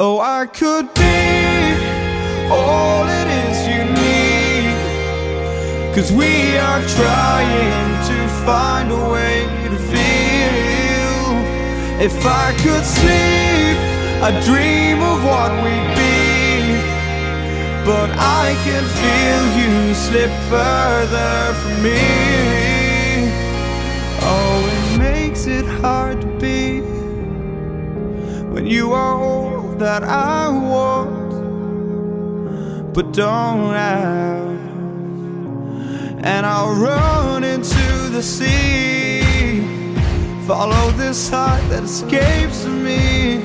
Oh, I could be all it is you need. Cause we are trying to find a way to feel. If I could sleep, I'd dream of what we'd be. But I can feel you slip further from me. Oh, it makes it hard to be when you are all that I want, but don't have. And I'll run into the sea, follow this heart that escapes me.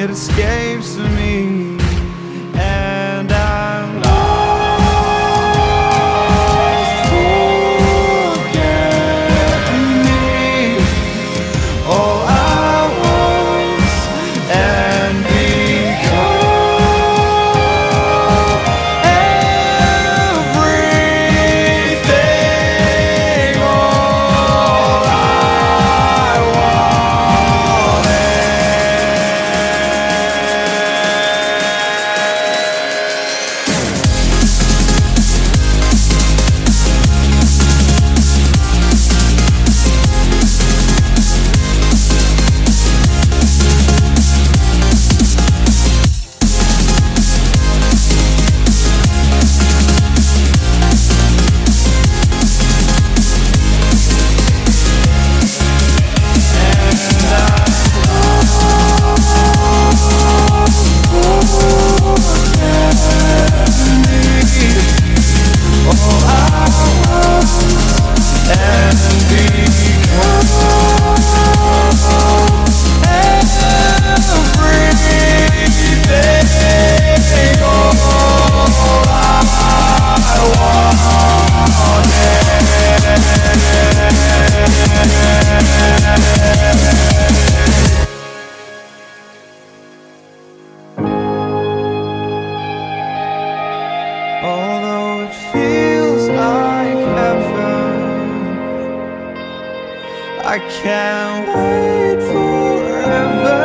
It escapes me. I can't wait forever.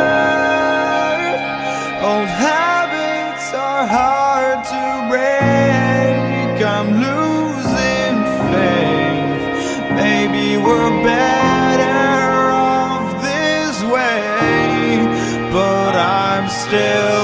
Old habits are hard to break. I'm losing faith. Maybe we're better off this way, but I'm still.